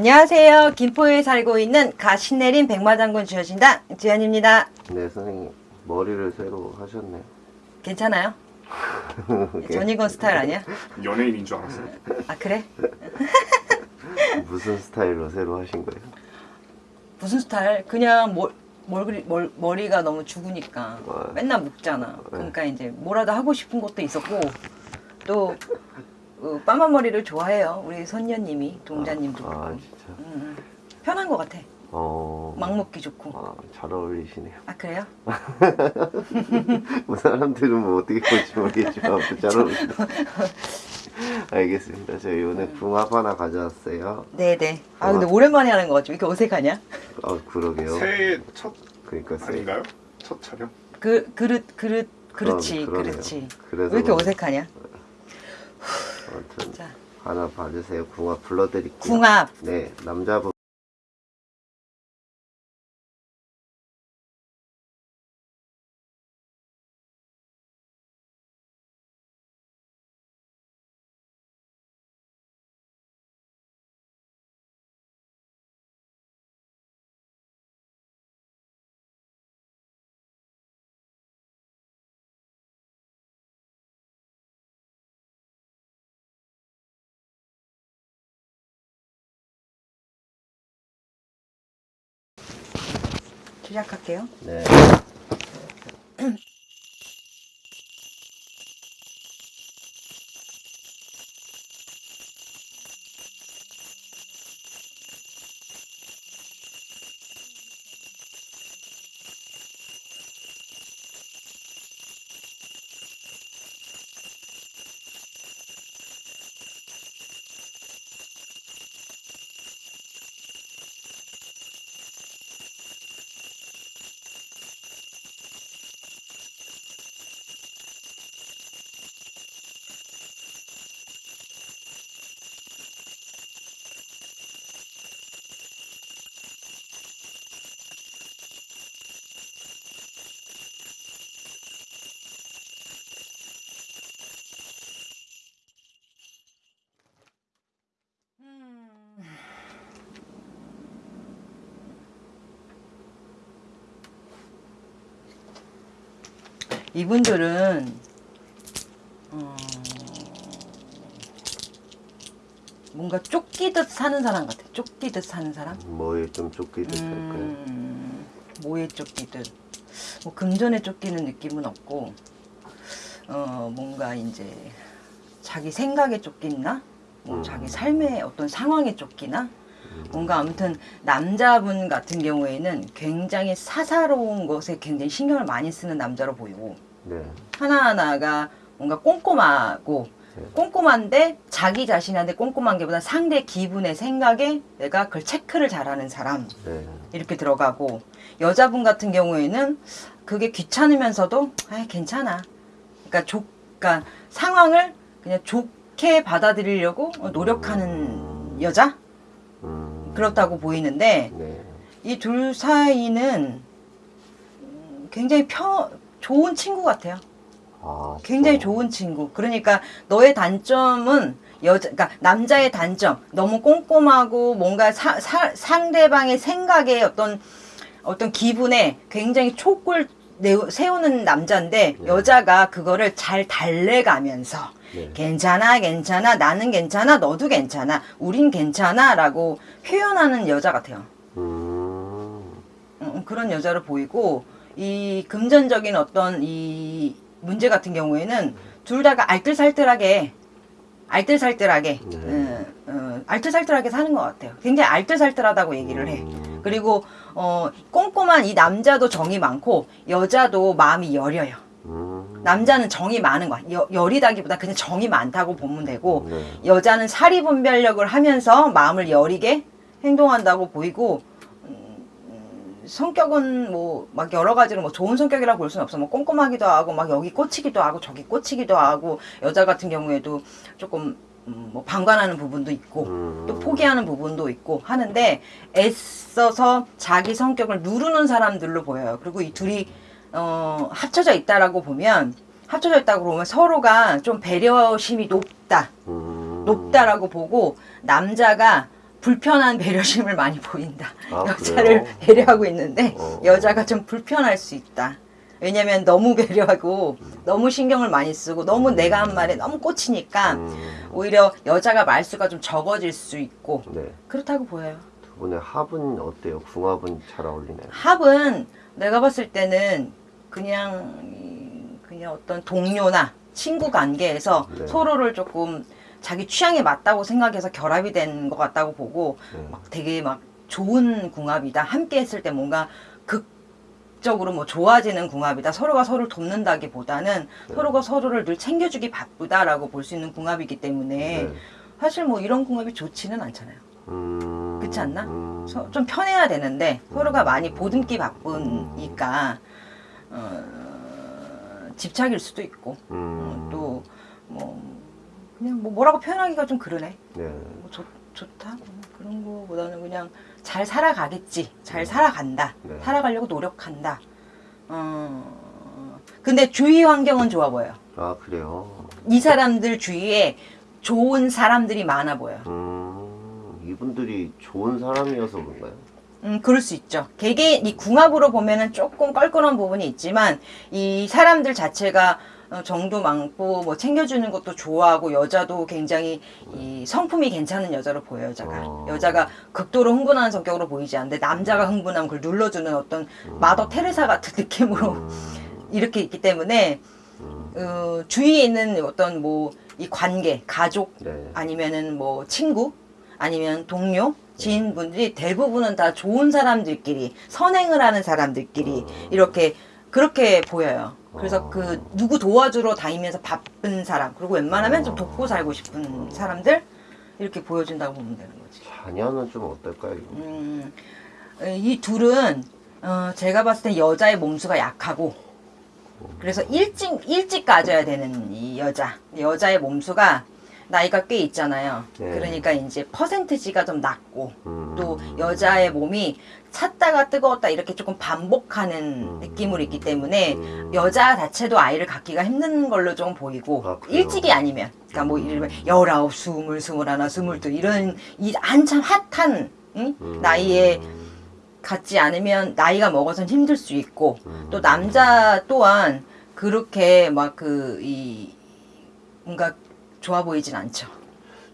안녕하세요. 김포에 살고 있는 가신내린 백마장군 주여신당 주연입니다. 네, 선생님 머리를 새로 하셨네요. 괜찮아요? 전이건 스타일 아니야? 연예인인 줄 알았어요. 아 그래? 무슨 스타일로 새로 하신 거예요? 무슨 스타일? 그냥 머, 머리, 멀, 머리가 너무 죽으니까 와. 맨날 묶잖아. 그러니까 이제 뭐라도 하고 싶은 것도 있었고 또 어, 빠만 머리를 좋아해요. 우리 선녀님이 동자님도 아, 그렇고 진짜. 음, 음. 편한 것 같아. 어. 막 묶기 좋고. 아, 잘 어울리시네요. 아 그래요? 뭐 사람들은 뭐 어떻게 볼지 모르겠지만 아무튼 잘 어울리시네요. 알겠습니다. 저희 오늘 궁합 하나 가져왔어요. 네네. 아 근데 오랜만에 하는 거 같지? 왜 이렇게 어색하냐? 아, 그러게요. 새해 첫 그러니까 세- 아닌가요? 첫 촬영? 그 그릇 그릇 그렇지 그러- 그러네요. 그렇지. 그래서 왜 이렇게 뭐- 어색하냐? 하나 봐주세요. 궁합 불러드릴게요. 궁합. 네, 남자분. 시작할게요. 네. 이분들은 어, 뭔가 쫓기듯 사는 사람 같아. 쫓기듯 사는 사람. 뭐에 좀 쫓기듯 할까요? 음, 뭐에 쫓기듯. 뭐 금전에 쫓기는 느낌은 없고, 어, 뭔가 이제 자기 생각에 쫓기나, 뭐 음. 자기 삶의 어떤 상황에 쫓기나, 뭔가 아무튼 남자분 같은 경우에는 굉장히 사사로운 것에 굉장히 신경을 많이 쓰는 남자로 보이고, 네. 하나하나가 뭔가 꼼꼼하고 네. 꼼꼼한데 자기 자신한테 꼼꼼한 게보다 상대 기분의 생각에 내가 그걸 체크를 잘하는 사람 네. 이렇게 들어가고 여자분 같은 경우에는 그게 귀찮으면서도 아 괜찮아 그러니까 조, 그러니까 상황을 그냥 좋게 받아들이려고 노력하는 여자 음. 그렇다고 보이는데 네. 이둘 사이는 음, 굉장히 펴, 좋은 친구 같아요. 아, 굉장히 또- 좋은 친구. 그러니까 너의 단점은 여자, 그러니까 남자의 단점, 너무 꼼꼼하고 뭔가 사, 사- 상대방의 생각에 어떤 어떤 기분에 굉장히 촉을 세우는 남자인데 네. 여자가 그거를 잘 달래가면서 네. 괜찮아, 괜찮아, 나는 괜찮아, 너도 괜찮아, 우린 괜찮아 라고 표현하는 여자 같아요. 음. 음, 그런 여자로 보이고 이 금전적인 어떤 이 문제 같은 경우에는 둘 다가 알뜰살뜰하게 알뜰살뜰하게 네. 어, 어, 알뜰살뜰하게 사는 것 같아요. 굉장히 알뜰살뜰하다고 얘기를 해. 음. 그리고 어, 꼼꼼한 이 남자도 정이 많고 여자도 마음이 여려요. 음. 남자는 정이 많은 거야. 여, 여리다기보다 그냥 정이 많다고 보면 되고 네. 여자는 사리 분별력을 하면서 마음을 여리게 행동한다고 보이고 음, 음, 성격은 뭐 막 여러 가지로 뭐 좋은 성격이라고 볼 수는 없어. 뭐 꼼꼼하기도 하고 막 여기 꽂히기도 하고 저기 꽂히기도 하고 여자 같은 경우에도 조금 음, 뭐 방관하는 부분도 있고 음. 또 포기하는 부분도 있고 하는데 애써서 자기 성격을 누르는 사람들로 보여요. 그리고 이 둘이 어, 합쳐져 있다라고 보면 합쳐져 있다고 보면 서로가 좀 배려심이 높다. 음. 높다라고 보고 남자가 불편한 배려심을 많이 보인다. 아, 여자를 그래요? 배려하고 있는데 어. 여자가 좀 불편할 수 있다. 왜냐면 너무 배려하고 너무 신경을 많이 쓰고 너무 내가 한 말에 너무 꽂히니까 음, 오히려 여자가 말수가 좀 적어질 수 있고 네. 그렇다고 보여요. 두 분의 합은 어때요? 궁합은 잘 어울리나요? 합은 내가 봤을 때는 그냥 이- 그냥 어떤 동료나 친구 관계에서 네. 서로를 조금 자기 취향에 맞다고 생각해서 결합이 된 것 같다고 보고 네. 막 되게 막 좋은 궁합이다. 함께 했을 때 뭔가 극적으로 뭐 좋아지는 궁합이다. 서로가 서로를 돕는다기보다는 네. 서로가 서로를 늘 챙겨주기 바쁘다라고 볼 수 있는 궁합이기 때문에 네. 사실 뭐 이런 궁합이 좋지는 않잖아요. 음, 그렇지 않나? 음, 서- 좀 편해야 되는데 서로가 많이 보듬기 바쁘니까 어, 집착일 수도 있고 음, 또뭐 그냥 뭐 뭐라고 표현하기가 좀 그러네. 네. 뭐 좋, 좋다 뭐 그런 거보다는 그냥 잘 살아가겠지 잘 살아간다 네. 살아가려고 노력한다 어 근데 주위 환경은 좋아 보여 아 그래요. 이 사람들 주위에 좋은 사람들이 많아 보여 음, 이분들이 좋은 사람이어서 그런가요? 음 그럴 수 있죠. 개개인 이 궁합으로 보면은 조금 껄끄러운 부분이 있지만 이 사람들 자체가 어, 정도 많고 뭐 챙겨주는 것도 좋아하고 여자도 굉장히 이 성품이 괜찮은 여자로 보여 여자가. 어. 여자가 극도로 흥분하는 성격으로 보이지 않는데 남자가 흥분하면 그걸 눌러주는 어떤 마더 테레사 같은 느낌으로 음, 이렇게 있기 때문에 음, 어, 주위에 있는 어떤 뭐 이 관계 가족 네. 아니면은 뭐 친구 아니면 동료 지인분들이 대부분은 다 좋은 사람들끼리 선행을 하는 사람들끼리 이렇게 그렇게 보여요. 그래서 어. 그 누구 도와주러 다니면서 바쁜 사람 그리고 웬만하면 좀 돕고 살고 싶은 사람들 이렇게 보여준다고 보면 되는 거지. 자녀는 좀 어떨까요? 음, 이 둘은 어, 제가 봤을 때 여자의 몸수가 약하고 그래서 일찍 일찍 가져야 되는 이 여자 여자의 몸수가 나이가 꽤 있잖아요. 네. 그러니까 이제 퍼센트지가 좀 낮고 음, 또 여자의 몸이 찼다가 뜨거웠다 이렇게 조금 반복하는 음. 느낌으로 있기 때문에 음, 여자 자체도 아이를 갖기가 힘든 걸로 좀 보이고 아? 일찍이 아니면 그러니까 뭐 이르면 열아홉, 스물, 스물하나, 스물둘 이런 이 한참 핫한 응? 음, 나이에 갖지 않으면 나이가 먹어선 힘들 수 있고 음, 또 남자 또한 그렇게 막 그 이 뭔가 좋아 보이진 않죠.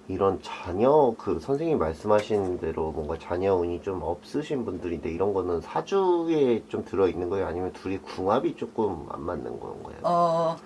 이런 자녀 그 선생님 말씀하신 대로 뭔가 자녀 운이 좀 없으신 분들인데 이런 거는 사주에 좀 들어 있는 거예요? 아니면 둘이 궁합이 조금 안 맞는 건가요? 어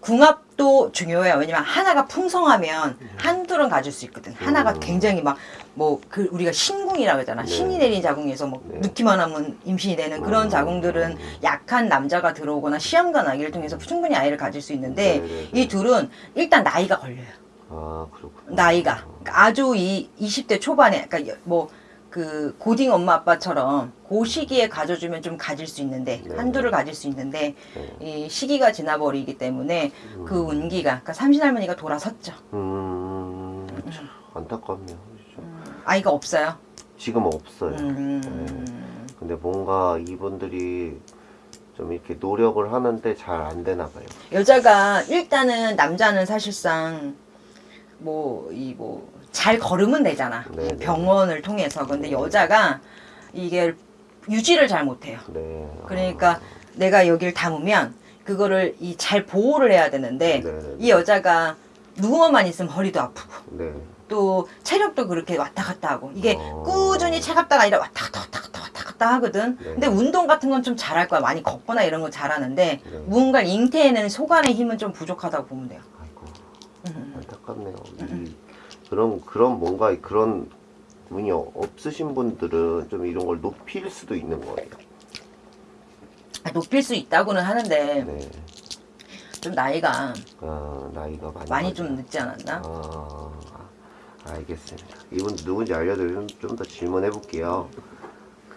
궁합도 중요해요. 왜냐면 하나가 풍성하면 한둘은 가질 수 있거든. 하나가 음. 굉장히 막 뭐 그 우리가 신궁이라고 하잖아. 네. 신이 내린 자궁에서 뭐 네. 눕기만 하면 임신이 되는 그런 음. 자궁들은 약한 남자가 들어오거나 시험관 아기를 통해서 충분히 아이를 가질 수 있는데 네네네. 이 둘은 일단 나이가 걸려요. 아 그렇군요. 나이가 그러니까 아주 이 20대 초반에 그러니까 뭐 그 고딩 엄마 아빠처럼 그 시기에 가져주면 좀 가질 수 있는데 네. 한두를 가질 수 있는데 네. 이 시기가 지나버리기 때문에 그 운기가 그러니까 삼신 할머니가 돌아섰죠. 음, 참 안타깝네요. 아이가 없어요. 지금 없어요. 음, 근데 뭔가 이분들이 좀 이렇게 노력을 하는데 잘 안 되나 봐요. 여자가 일단은 남자는 사실상 뭐 이 뭐 잘 걸으면 되잖아. 네, 네. 병원을 통해서 근데 여자가 이게 유지를 잘 못해요. 네. 그러니까 내가 여기를 담으면 그거를 이 잘 보호를 해야 되는데 네, 네, 이 여자가 누워만 있으면 허리도 아프고 네. 또 체력도 그렇게 왔다 갔다 하고 이게 어. 꾸준히 차갑다가 아니라 왔다 갔다 왔다 갔다 왔다 갔다 하거든. 네. 근데 운동 같은 건 좀 잘할 거야. 많이 걷거나 이런 건 잘하는데 네. 무언가 잉태에는 소관의 힘은 좀 부족하다고 보면 돼요. 아이고 음. 안타깝네요. 이, 그런 그런 뭔가 그런 운이 없으신 분들은 좀 이런 걸 높일 수도 있는 거예요. 아, 높일 수 있다고는 하는데 네. 좀 나이가 아, 나이가 많이 많이. 좀 늦지 않았나? 아, 알겠습니다. 이분 누군지 알려드리면 좀 더 질문해 볼게요.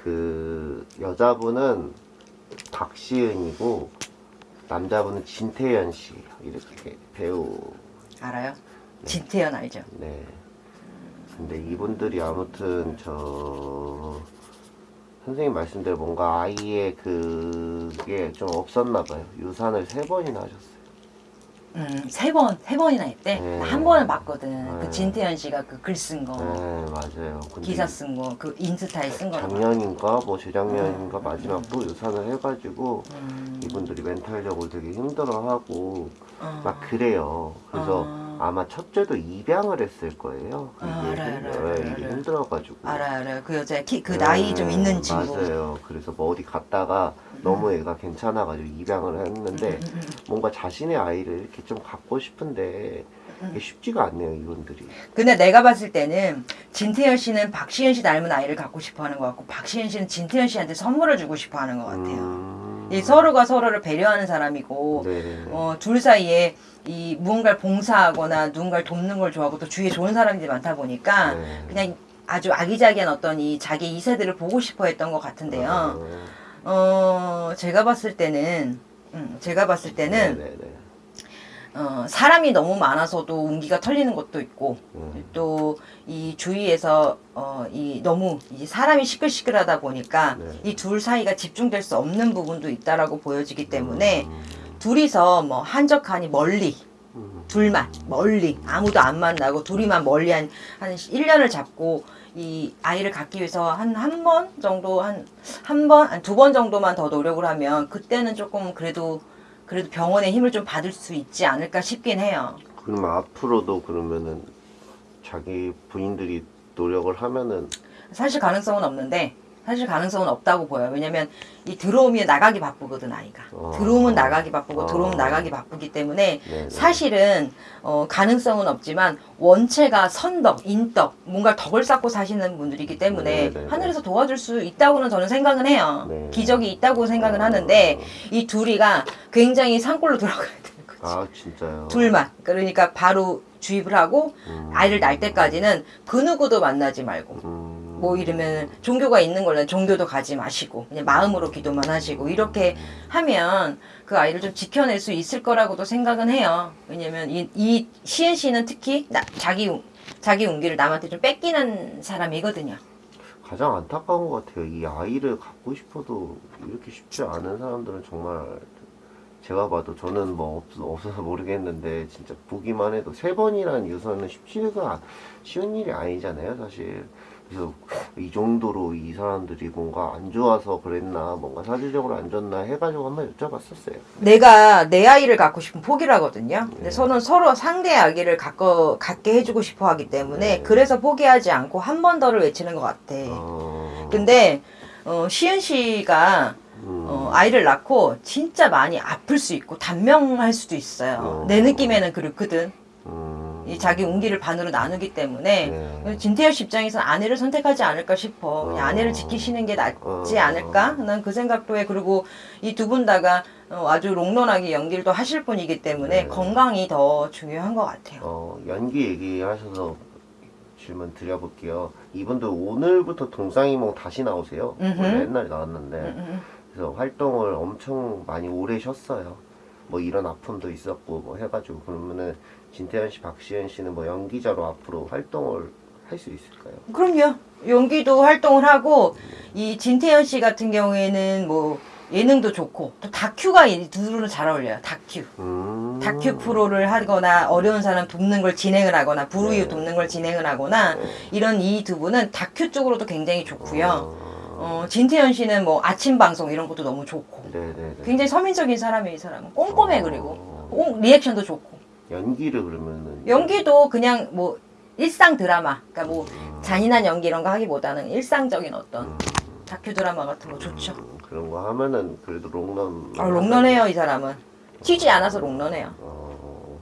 그 여자분은 박시은이고 남자분은 진태현 씨 이렇게 배우. 알아요? 진태현 알죠? 네. 근데 이분들이 아무튼 저 선생님 말씀대로 뭔가 아이의 그게 좀 없었나 봐요. 유산을 세 번이나 하셨어요. 음, 세 번, 세 번이나 했대. 네. 나한 번은 봤거든. 네. 그 진태현 씨가 그 글 쓴 거, 네, 맞아요. 기사 쓴 거, 그 인스타에 쓴 거. 작년인가 뭐 재작년인가 마지막 또 유산을 해가지고 음, 이분들이 멘탈적으로 되게 힘들어하고 어. 막 그래요. 그래서 어. 아마 첫째도 입양을 했을 거예요. 아, 이게, 알아요, 힘- 알아요, 네, 알아요, 이게. 힘들어가지고. 알아, 알아. 그 여자 키, 그 네, 나이 좀 있는 친구. 맞아요. 그래서 뭐 어디 갔다가 너무 애가 괜찮아가지고 입양을 했는데 음, 음, 음. 뭔가 자신의 아이를 이렇게 좀 갖고 싶은데 음. 쉽지가 않네요, 이분들이. 근데 내가 봤을 때는 진태현 씨는 박시현 씨 닮은 아이를 갖고 싶어 하는 것 같고, 박시현 씨는 진태현 씨한테 선물을 주고 싶어 하는 것 같아요. 음... 이 서로가 서로를 배려하는 사람이고, 네. 어, 둘 사이에 이 무언가를 봉사하거나 누군가를 돕는 걸 좋아하고 또 주위에 좋은 사람들이 많다 보니까 네. 그냥 아주 아기자기한 어떤 이 자기 이세들을 보고 싶어 했던 것 같은데요. 어, 제가 봤을 때는, 음, 제가 봤을 때는, 네네네. 어, 사람이 너무 많아서도 운기가 털리는 것도 있고, 음. 또이 주위에서 어, 이 너무 이 사람이 시끌시끌하다 보니까 네. 이둘 사이가 집중될 수 없는 부분도 있다라고 보여지기 때문에 음. 둘이서 뭐 한적하니 멀리 음. 둘만 멀리 아무도 안 만나고 둘이만 멀리 한, 한 1년을 잡고 이 아이를 갖기 위해서 한 한 번 정도 한 한번한두번 정도만 더 노력을 하면 그때는 조금 그래도 그래도 병원의 힘을 좀 받을 수 있지 않을까 싶긴 해요. 그러면 앞으로도 그러면은 자기 부인들이 노력을 하면은 사실 가능성은 없는데 사실 가능성은 없다고 보여요. 왜냐면 이 들어오면 나가기 바쁘거든 아이가. 어. 들어오면 나가기 바쁘고 어. 들어오면 나가기 바쁘기 때문에 네네. 사실은 어, 가능성은 없지만 원체가 선덕, 인덕, 뭔가 덕을 쌓고 사시는 분들이기 때문에 네네네. 하늘에서 도와줄 수 있다고는 저는 생각은 해요. 네. 기적이 있다고 생각은 어. 하는데 이 둘이가 굉장히 산골로 들어가야 되는 거지. 아 진짜요. 둘만. 그러니까 바로 주입을 하고 음. 아이를 낳을 때까지는 그 누구도 만나지 말고 음. 뭐 이러면 종교가 있는 걸로 종교도 가지 마시고 그냥 마음으로 기도만 하시고 이렇게 하면 그 아이를 좀 지켜낼 수 있을 거라고도 생각은 해요. 왜냐면 이, 이 시은 씨는 특히 나, 자기 운- 자기 운기를 남한테 좀 뺏기는 사람이거든요. 가장 안타까운 것 같아요. 이 아이를 갖고 싶어도 이렇게 쉽지 않은 사람들은 정말 제가 봐도 저는 뭐 없, 없어서 모르겠는데 진짜 보기만 해도 세 번이라는 유서는 쉽지가 쉬운 일이 아니잖아요, 사실. 그래서 이 정도로 이 사람들이 뭔가 안 좋아서 그랬나, 뭔가 사실적으로 안 좋나 해가지고 한번 여쭤봤었어요. 내가 내 아이를 갖고 싶은 포기라거든요. 근데 네. 서로는 서로 상대 아기를 갖고 갖게 해주고 싶어 하기 때문에 네. 그래서 포기하지 않고 한 번 더를 외치는 것 같아. 어... 근데 어, 시은 씨가 음. 어, 아이를 낳고 진짜 많이 아플 수 있고 단명할 수도 있어요. 어. 내 느낌에는 그렇거든. 음. 이 자기 운기를 반으로 나누기 때문에 네. 진태현 씨 입장에서는 아내를 선택하지 않을까 싶어. 어. 아내를 지키시는 게 낫지 어. 않을까? 난 그 생각도 해. 그리고 이 두 분 다가 어, 아주 롱런하게 연기를 또 하실 분이기 때문에 네. 건강이 더 중요한 것 같아요. 어, 연기 얘기하셔서 질문 드려볼게요. 이분들 오늘부터 동상이몽 다시 나오세요. 음흠. 옛날에 나왔는데 음, 음. 그래서 활동을 엄청 많이 오래 쉬었어요. 뭐 이런 아픔도 있었고 뭐 해가지고 그러면은 진태현 씨, 박시현 씨는 뭐 연기자로 앞으로 활동을 할 수 있을까요? 그럼요. 연기도 활동을 하고 이 진태현 씨 같은 경우에는 뭐 예능도 좋고 또 다큐가 이 둘은 잘 어울려요. 다큐. 음. 다큐 프로를 하거나 어려운 사람 돕는 걸 진행을 하거나 불우이웃 네. 돕는 걸 진행을 하거나 네. 이런 이 두 분은 다큐 쪽으로도 굉장히 좋고요. 어, 어, 진태현 씨는 뭐 아침 방송 이런 것도 너무 좋고 네네네. 굉장히 서민적인 사람이에요, 이 사람은. 꼼꼼해 어. 그리고 꼭 리액션도 좋고 연기를 그러면은 연기도 그냥 뭐 일상 드라마, 그러니까 뭐 음. 잔인한 연기 이런 거 하기보다는 일상적인 어떤 음. 다큐 드라마 같은 거 좋죠. 음, 그런 거 하면은 그래도 롱런. 아, 롱런해요 이 사람은. 튀지 않아서 롱런해요. 어,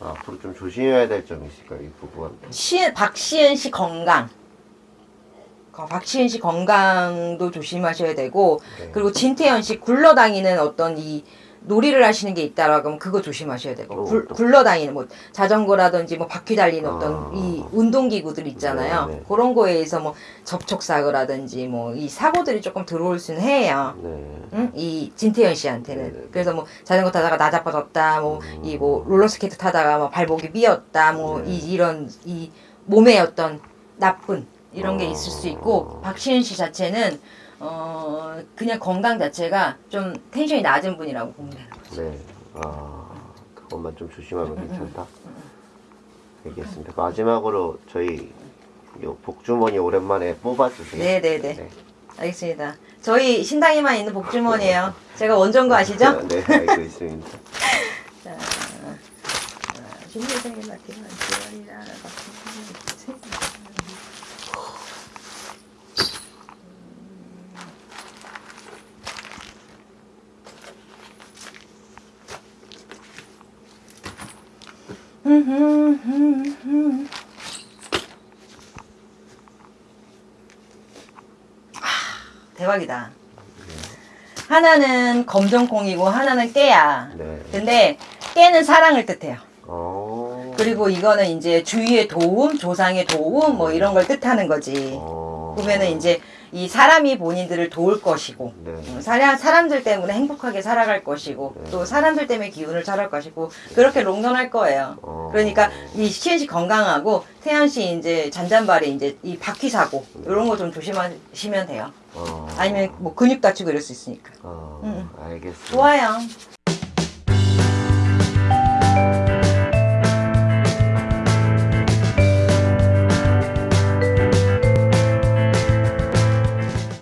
앞으로 좀 조심해야 될 점이 있을까요, 이 부부한테? 시은, 박시은 씨 건강. 거- 박시은 씨 건강도 조심하셔야 되고, 네. 그리고 진태현 씨 굴러다니는 어떤 이 놀이를 하시는 게 있다라고 하면 그거 조심하셔야 되고, 어, 굴. 굴러다니는 뭐 자전거라든지 뭐 바퀴 달리는 어떤 아. 이 운동기구들 있잖아요. 네, 네. 그런 거에 의해서 뭐 접촉사고라든지 뭐 이 사고들이 조금 들어올 수는 해요. 네. 응? 이 진태현 씨한테는 네네. 음. 그래서 뭐 자전거 타다가 나자빠졌다 뭐이뭐 롤러스케이트 타다가 뭐 발목이 삐었다 뭐 네. 이 이런 이 몸의 어떤 나쁜 이런 게 있을 수 어. 있고 박시은 씨 자체는 어 그냥 건강 자체가 좀 텐션이 낮은 분이라고 보면 되는 거죠. 네. 아, 것만 좀 조심하면 괜찮다. 알겠습니다. 마지막으로 저희 요 복주머니 오랜만에 뽑아주세요. 네네네. 네. 알겠습니다. 저희 신당에만 있는 복주머니예요. 제가 원전 거 아시죠? 네, 알고 있습니다. 자, 신대생의 마티만 지원이라 대박이다. 하나는 검정콩이고 하나는 깨야. 네. 근데 깨는 사랑을 뜻해요. 어. 그리고 이거는 이제 주위의 도움, 조상의 도움 뭐 이런 걸 뜻하는 거지. 어. 보면은 이제 이 사람이 본인들을 도울 것이고 네. 음, 사람, 사람들 때문에 행복하게 살아갈 것이고 네. 또 사람들 때문에 기운을 차릴 것이고 그렇게 롱런할 거예요. 어. 그러니까 이 시현 씨 건강하고 태연 씨 이제 잔잔발에 이제 이 바퀴 사고 이런 거 좀 조심하시면 돼요. 어. 아니면 뭐 근육 다치고 이럴 수 있으니까. 어. 음. 알겠습니다. 좋아요.